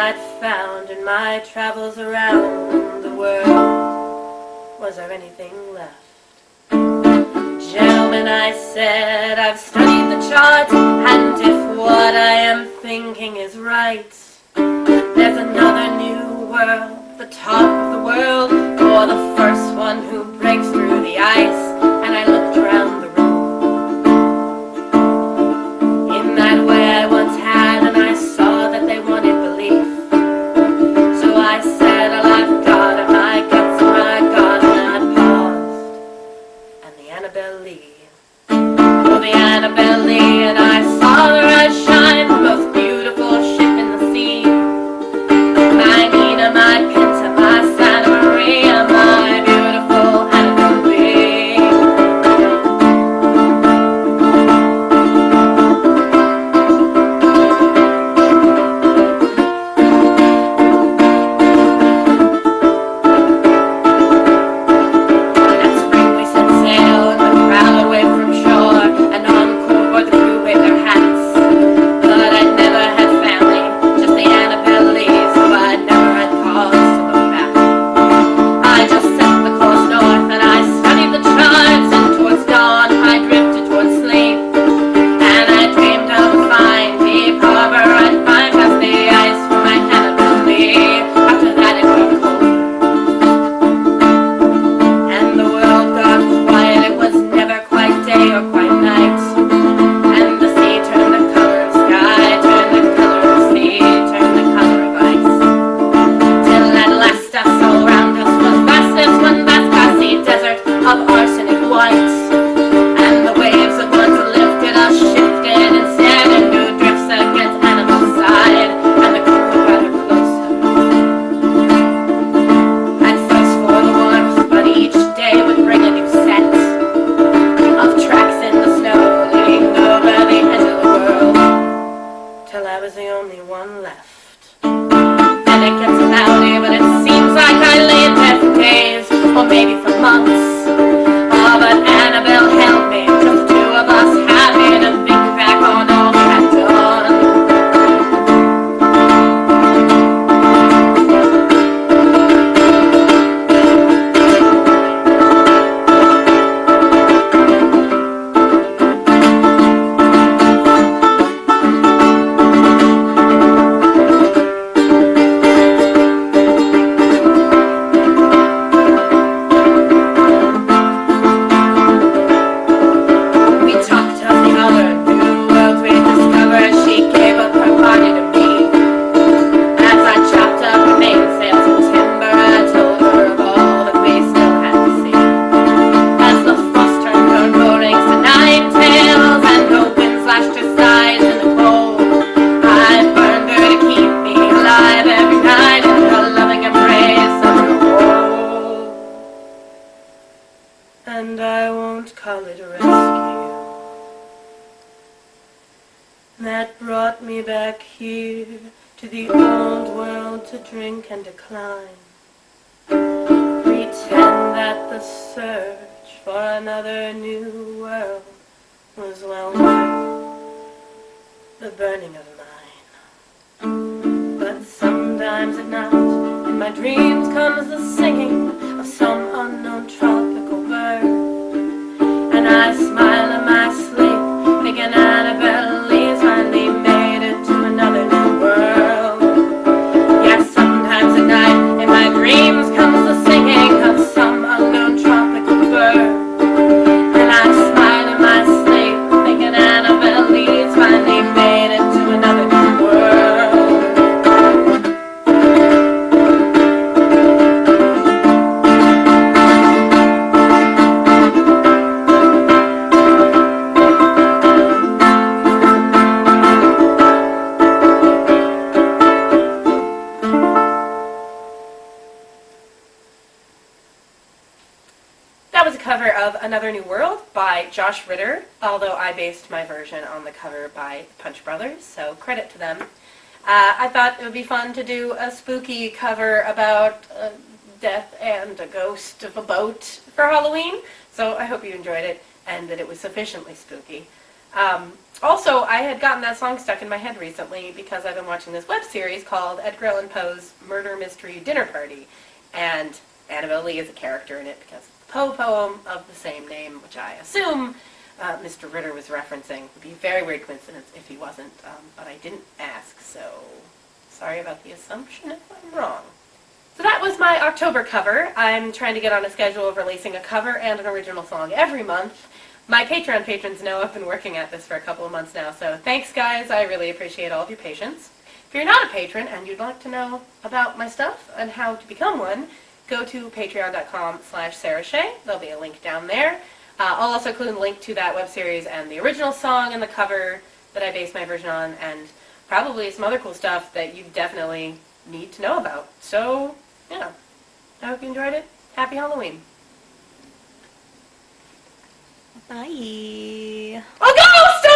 I'd found in my travels around the world Was there anything left? Gentlemen, I said, I've studied the charts And if what I am thinking is right There's another new world, the top of the world For the first one who breaks through the ice that brought me back here to the old world to drink and decline. Pretend that the search for another new world was well worth the burning of mine. But sometimes at night, in my dreams comes the singing was a cover of Another New World by Josh Ritter, although I based my version on the cover by Punch Brothers, so credit to them. Uh, I thought it would be fun to do a spooky cover about uh, death and a ghost of a boat for Halloween, so I hope you enjoyed it and that it was sufficiently spooky. Um, also, I had gotten that song stuck in my head recently because I've been watching this web series called Edgar Allan Poe's Murder Mystery Dinner Party, and Annabel Lee is a character in it because Poe poem of the same name, which I assume uh, Mr. Ritter was referencing. It would be a very weird coincidence if he wasn't, um, but I didn't ask, so sorry about the assumption if I'm wrong. So that was my October cover. I'm trying to get on a schedule of releasing a cover and an original song every month. My Patreon patrons know I've been working at this for a couple of months now, so thanks guys, I really appreciate all of your patience. If you're not a patron and you'd like to know about my stuff and how to become one, go to patreon.com slash sarahshay. There'll be a link down there. Uh, I'll also include a link to that web series and the original song and the cover that I based my version on, and probably some other cool stuff that you definitely need to know about. So, yeah. I hope you enjoyed it. Happy Halloween. Bye. Okay.